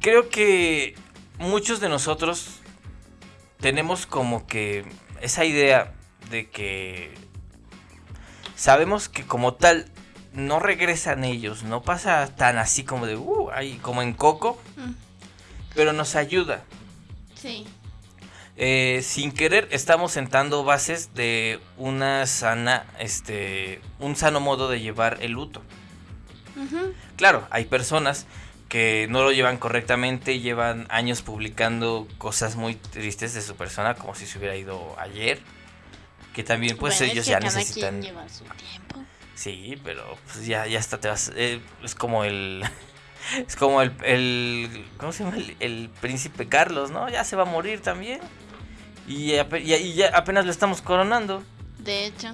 creo que muchos de nosotros tenemos como que esa idea de que sabemos que como tal no regresan ellos, no pasa tan así como de, uh, ahí, como en Coco, Mm, pero nos ayuda. Sí. Eh, sin querer estamos sentando bases de una sana, este, un sano modo de llevar el luto. Claro, hay personas que no lo llevan correctamente, llevan años publicando cosas muy tristes de su persona, como si se hubiera ido ayer. Que también, pues Bueno, es ellos que ya cada necesitan. quien lleva su tiempo. Sí, pero pues ya, ya hasta te vas. eh, es como el. [LAUGHS] Es como el, el. ¿Cómo se llama? El, el príncipe Carlos, ¿no? Ya se va a morir también. Y- y ya apenas lo estamos coronando. De hecho.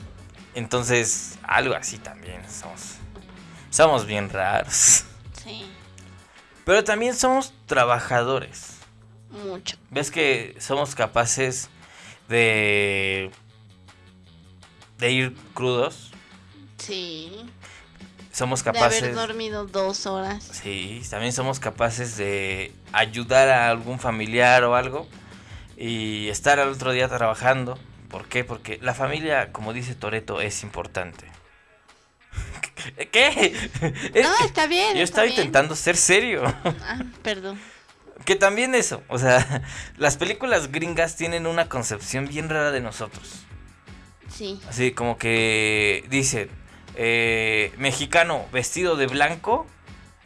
Entonces, algo así también. Somos. Somos bien raros. Sí. Pero también somos trabajadores. Mucho. ¿Ves que somos capaces de. de ir crudos? Sí. Somos De haber capaces. dormido dos horas. Sí, también somos capaces de ayudar a algún familiar o algo y estar al otro día trabajando. ¿Por qué? Porque la familia, como dice Toreto, es importante. [LAUGHS] ¿Qué? Es No, está bien. yo está estaba bien. intentando ser serio. Ah, perdón. Que también eso, o sea, [LAUGHS] las películas gringas tienen una concepción bien rara de nosotros. Sí. Así como que dicen, eh, mexicano vestido de blanco,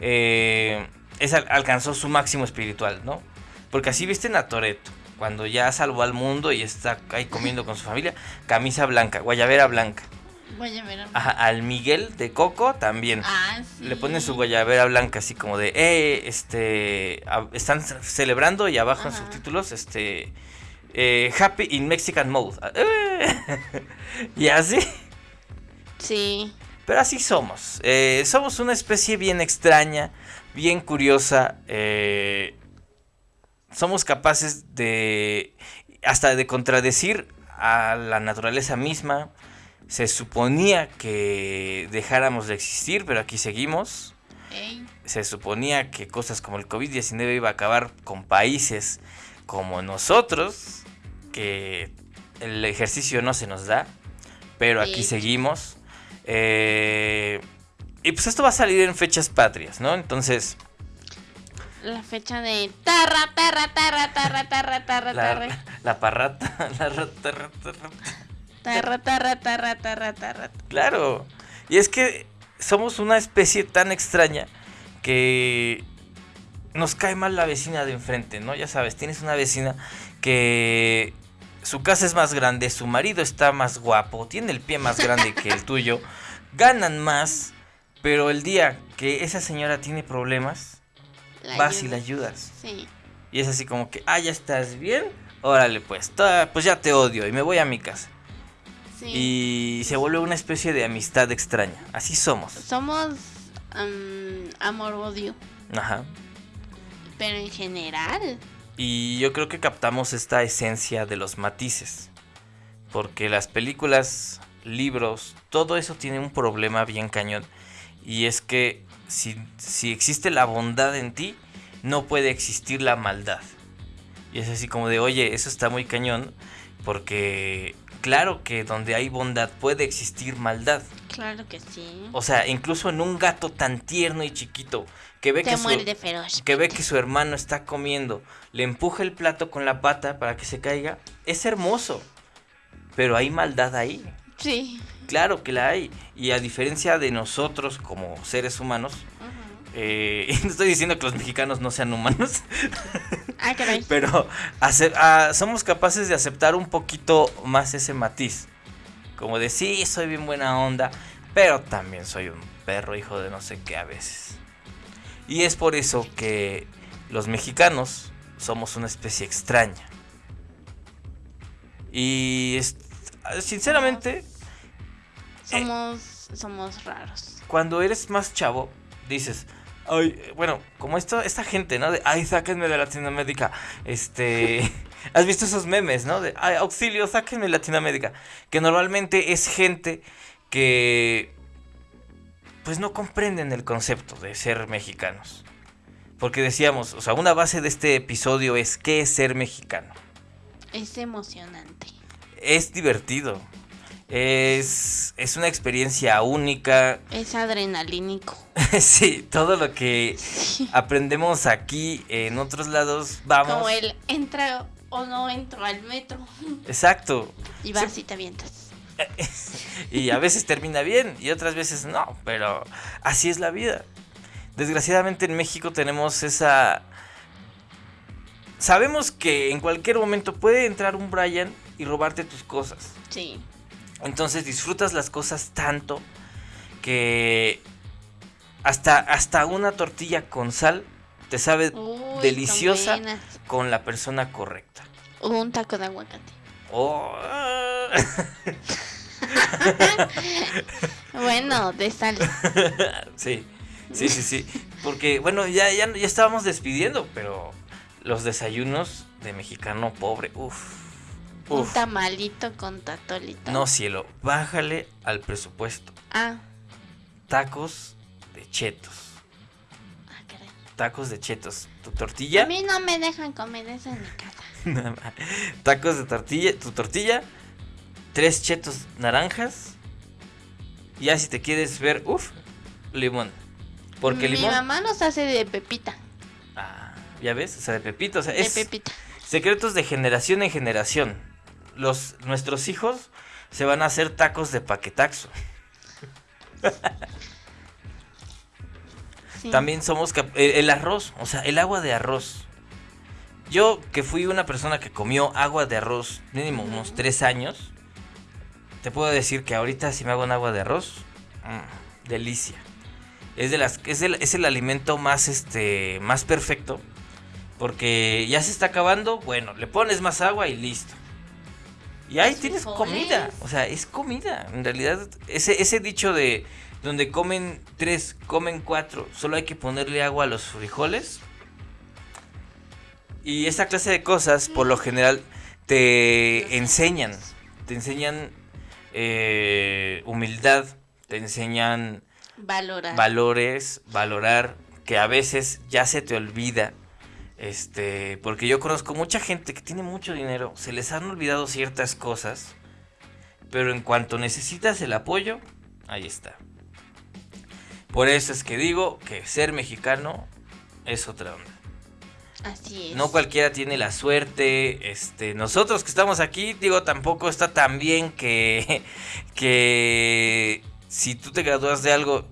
eh, es al- alcanzó su máximo espiritual, ¿no? Porque así visten a Toreto, cuando ya salvó al mundo y está ahí comiendo con su familia, camisa blanca, guayabera blanca. Voy a ver. a- Ajá, al Miguel de Coco también. Ah, sí. Le ponen su guayabera blanca así como de, eh, este, a- están ce- celebrando y abajo en subtítulos, este, eh, Happy in Mexican Mode. Ah, eh. [LAUGHS] y así. Sí. Pero así somos. Eh, somos una especie bien extraña, bien curiosa. eh, somos capaces de hasta de contradecir a la naturaleza misma. Se suponía que dejáramos de existir, pero aquí seguimos. Ey. Se suponía que cosas como el COVID-19 iba a acabar con países como nosotros, que el ejercicio no se nos da, pero aquí seguimos. Eh, y pues esto va a salir en fechas patrias, ¿no? Entonces, La fecha de tarra, tarra, tarra, tarra, tarra, tarra, la, tarra. la parrata, [LAUGHS] la rata, rata, rata. Tarra, tarra, tarra, tarra, tarra. Claro. Y es que somos una especie tan extraña que nos cae mal la vecina de enfrente, ¿no? Ya sabes, tienes una vecina que su casa es más grande, su marido está más guapo, tiene el pie más grande que el tuyo, [LAUGHS] ganan más, pero el día que esa señora tiene problemas, La vas y la ayuda. ayudas. Sí. Y es así como que, ah, ya estás bien, órale pues, ta- pues ya te odio y me voy a mi casa. Sí. Y se vuelve una especie de amistad extraña. Así somos. Somos am, amor-odio. Ajá. Pero en general. Y yo creo que captamos esta esencia de los matices. Porque las películas, libros, todo eso tiene un problema bien cañón. Y es que si, si existe la bondad en ti, no puede existir la maldad. Y es así como de, oye, eso está muy cañón. Porque claro que donde hay bondad puede existir maldad. Claro que sí. O sea, incluso en un gato tan tierno y chiquito que ve, que su, que ve que su hermano está comiendo, le empuja el plato con la pata para que se caiga, es hermoso. Pero hay maldad ahí. Sí. Claro que la hay. Y a diferencia de nosotros como seres humanos, eh, [LAUGHS] no estoy diciendo que los mexicanos no sean humanos. Ah, pero ah, somos capaces de aceptar un poquito más ese matiz. Como de sí, soy bien buena onda, pero también soy un perro hijo de no sé qué a veces. Y es por eso que los mexicanos somos una especie extraña. Y sinceramente... Somos, somos raros. Cuando eres más chavo, dices, ay, bueno, como esto, esta gente, ¿no? De, ay, sáquenme de Latinoamérica. Este... [LAUGHS] ¿Has visto esos memes, no? De, ay, auxilio, sáquenme de Latinoamérica. Que normalmente es gente que pues no comprenden el concepto de ser mexicanos. Porque decíamos, o sea, una base de este episodio es qué es ser mexicano. Es emocionante. Es divertido. Es, es una experiencia única. Es adrenalínico. [LAUGHS] sí, todo lo que aprendemos aquí en otros lados, vamos. Como el entra o no entro al metro. Exacto. Y vas y te avientas. [LAUGHS] y a veces termina bien y otras veces no, pero así es la vida. Desgraciadamente en México tenemos esa... Sabemos que en cualquier momento puede entrar un Brian y robarte tus cosas. Sí. Entonces disfrutas las cosas tanto que hasta, hasta una tortilla con sal te sabe deliciosa con la persona correcta. O un taco de aguacate. Oh. [LAUGHS] bueno, de sal. [LAUGHS] sí, sí, sí, sí. Porque, bueno, ya, ya, ya estábamos despidiendo, pero los desayunos de mexicano pobre, uff. Un tamalito con tatolito. No, cielo, bájale al presupuesto. Ah. Tacos de chetos. Ah, caray. Tacos de chetos. Tu tortilla. A mí no me dejan comer eso en mi casa. [LAUGHS] Tacos de tortilla, tu tortilla, tres chetos naranjas. Y ya si te quieres ver, uff, limón. Porque Mi limón. Mi mamá nos hace de pepita. Ah, ya ves, o sea, de pepita, o sea, de es pepita. secretos de generación en generación. Los nuestros hijos se van a hacer tacos de paquetaxo. También somos el arroz, o sea, el agua de arroz. Yo que fui una persona que comió agua de arroz mínimo unos tres años, te puedo decir que ahorita si me hago un agua de arroz, mmm, delicia. Es de las es el, es el alimento más este más perfecto porque ya se está acabando, bueno, le pones más agua y listo. Y ahí tienes comida, o sea, es comida. En realidad ese ese dicho de donde comen tres, comen cuatro, solo hay que ponerle agua a los frijoles y esta clase de cosas, por lo general, te enseñan. Te enseñan eh, humildad, te enseñan valorar. valores, valorar, que a veces ya se te olvida. Este, porque yo conozco mucha gente que tiene mucho dinero, se les han olvidado ciertas cosas, pero en cuanto necesitas el apoyo, ahí está. Por eso es que digo que ser mexicano es otra onda. Así es. No cualquiera tiene la suerte. Este, nosotros que estamos aquí, digo, tampoco está tan bien que, [LAUGHS] que si tú te gradúas de algo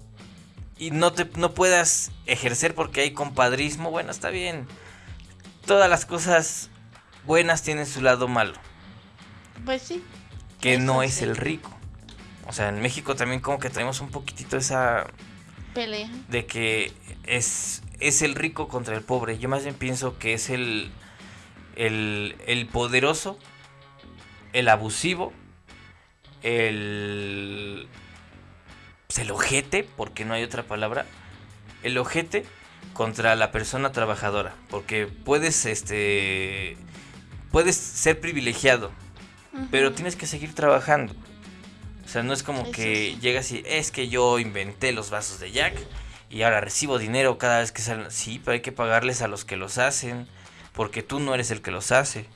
y no te no puedas ejercer porque hay compadrismo, bueno, está bien. Todas las cosas buenas tienen su lado malo. Pues sí. Que no es el rico. O sea, en México también como que tenemos un poquitito esa pelea de que es es el rico contra el pobre. Yo más bien pienso que es el, el, poderoso, el abusivo, el, pues, el ojete, porque no hay otra palabra, el ojete contra la persona trabajadora, porque puedes este puedes ser privilegiado, pero tienes que seguir trabajando. O sea, no es como que llegas y es que yo inventé los vasos de Jack y ahora recibo dinero cada vez que salen. Sí, pero hay que pagarles a los que los hacen, porque tú no eres el que los hace.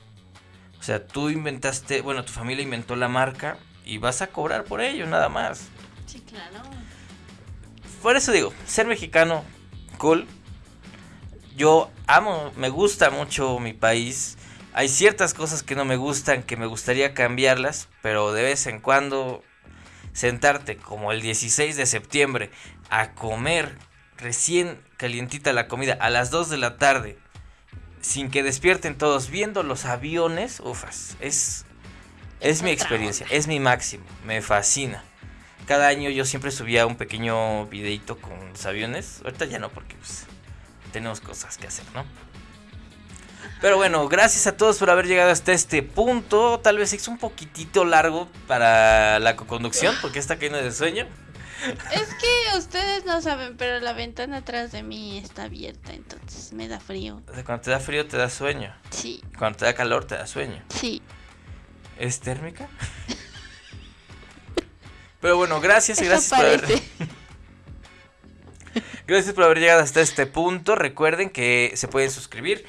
O sea, tú inventaste, bueno, tu familia inventó la marca y vas a cobrar por ello, nada más. Sí, claro. Por eso digo, ser mexicano, cool. Yo amo, me gusta mucho mi país. Hay ciertas cosas que no me gustan, que me gustaría cambiarlas, pero de vez en cuando sentarte como el 16 de septiembre a comer recién calientita la comida a las 2 de la tarde sin que despierten todos viendo los aviones, ufas, es es mi experiencia, es mi máximo, me fascina. Cada año yo siempre subía un pequeño videito con los aviones. Ahorita ya no porque pues, tenemos cosas que hacer, ¿no? Pero bueno, gracias a todos por haber llegado hasta este punto. Tal vez es un poquitito largo para la co-conducción porque está cayendo de sueño. Es que ustedes no saben, pero la ventana atrás de mí está abierta, entonces me da frío. O sea, cuando te da frío te da sueño. Sí. Cuando te da calor te da sueño. Sí. ¿Es térmica? [LAUGHS] Pero bueno, gracias y gracias por haber... [LAUGHS] gracias por haber llegado hasta este punto. Recuerden que se pueden suscribir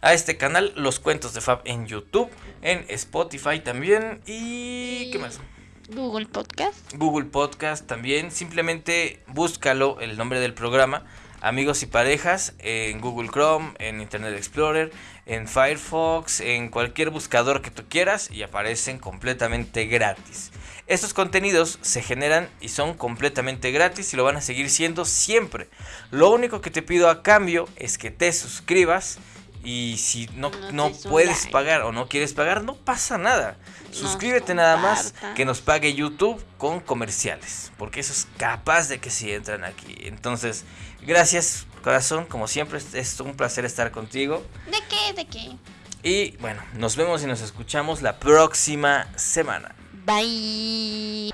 a este canal, Los Cuentos de Fab en YouTube, en Spotify también y... ¿Qué más? Google Podcast. Google Podcast también. Simplemente búscalo, el nombre del programa. Amigos y parejas en Google Chrome, en Internet Explorer, en Firefox, en cualquier buscador que tú quieras y aparecen completamente gratis. Estos contenidos se generan y son completamente gratis y lo van a seguir siendo siempre. Lo único que te pido a cambio es que te suscribas y si no, no, puedes pagar o no quieres pagar, no pasa nada. Suscríbete nada más que nos pague YouTube con comerciales. Porque eso es capaz de que si entran aquí. Entonces, gracias corazón. Como siempre, es un placer estar contigo. ¿De qué? ¿De qué? Y bueno, nos vemos y nos escuchamos la próxima semana. Bye.